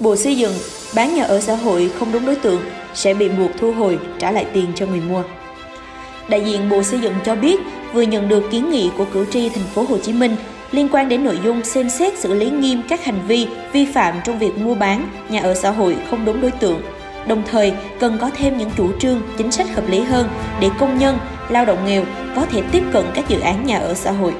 Bộ Xây dựng bán nhà ở xã hội không đúng đối tượng sẽ bị buộc thu hồi trả lại tiền cho người mua. Đại diện Bộ Xây dựng cho biết vừa nhận được kiến nghị của cử tri thành phố Hồ Chí Minh liên quan đến nội dung xem xét xử lý nghiêm các hành vi vi phạm trong việc mua bán nhà ở xã hội không đúng đối tượng. Đồng thời, cần có thêm những chủ trương, chính sách hợp lý hơn để công nhân, lao động nghèo có thể tiếp cận các dự án nhà ở xã hội.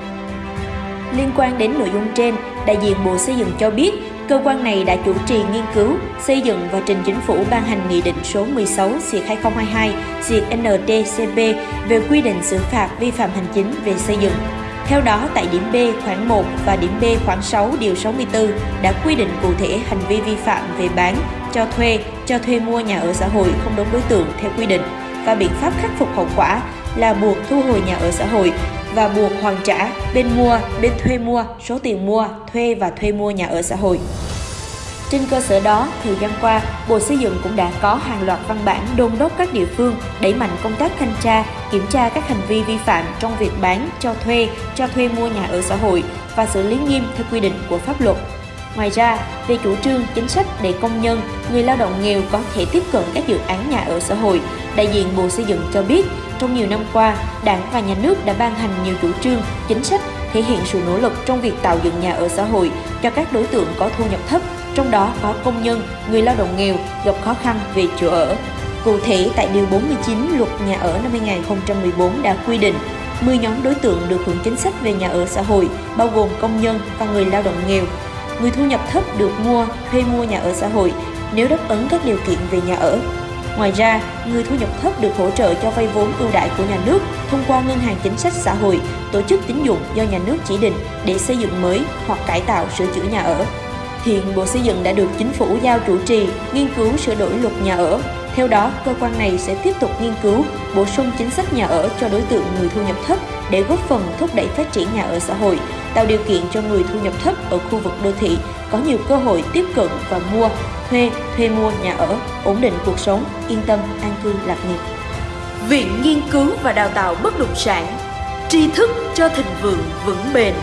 Liên quan đến nội dung trên, đại diện Bộ Xây dựng cho biết, cơ quan này đã chủ trì nghiên cứu, xây dựng và trình chính phủ ban hành Nghị định số 16 2022 NDCP về quy định xử phạt vi phạm hành chính về xây dựng. Theo đó, tại điểm B khoảng 1 và điểm B khoảng 6 điều 64 đã quy định cụ thể hành vi vi phạm về bán, cho thuê, cho thuê mua nhà ở xã hội không đúng đối tượng theo quy định và biện pháp khắc phục hậu quả là buộc thu hồi nhà ở xã hội và buộc hoàn trả bên mua, bên thuê mua số tiền mua, thuê và thuê mua nhà ở xã hội. Trên cơ sở đó, thời gian qua, Bộ Xây dựng cũng đã có hàng loạt văn bản đôn đốc các địa phương đẩy mạnh công tác thanh tra, kiểm tra các hành vi vi phạm trong việc bán, cho thuê, cho thuê mua nhà ở xã hội và xử lý nghiêm theo quy định của pháp luật. Ngoài ra, về chủ trương chính sách để công nhân, người lao động nghèo có thể tiếp cận các dự án nhà ở xã hội, đại diện Bộ Xây dựng cho biết, trong nhiều năm qua, Đảng và Nhà nước đã ban hành nhiều chủ trương, chính sách thể hiện sự nỗ lực trong việc tạo dựng nhà ở xã hội cho các đối tượng có thu nhập thấp, trong đó có công nhân, người lao động nghèo gặp khó khăn về chỗ ở. Cụ thể, tại Điều 49 Luật Nhà ở năm 2014 đã quy định 10 nhóm đối tượng được hưởng chính sách về nhà ở xã hội, bao gồm công nhân và người lao động nghèo. Người thu nhập thấp được mua, thuê mua nhà ở xã hội nếu đáp ứng các điều kiện về nhà ở. Ngoài ra, người thu nhập thấp được hỗ trợ cho vay vốn ưu đãi của nhà nước thông qua ngân hàng chính sách xã hội, tổ chức tín dụng do nhà nước chỉ định để xây dựng mới hoặc cải tạo sửa chữa nhà ở. Hiện Bộ Xây dựng đã được Chính phủ giao chủ trì nghiên cứu sửa đổi luật nhà ở. Theo đó, cơ quan này sẽ tiếp tục nghiên cứu, bổ sung chính sách nhà ở cho đối tượng người thu nhập thấp để góp phần thúc đẩy phát triển nhà ở xã hội, tạo điều kiện cho người thu nhập thấp ở khu vực đô thị có nhiều cơ hội tiếp cận và mua, thuê, thuê mua nhà ở, ổn định cuộc sống, yên tâm, an cư, lạc nghiệp. Viện Nghiên cứu và Đào tạo Bất động sản Tri thức cho thịnh vượng vững bền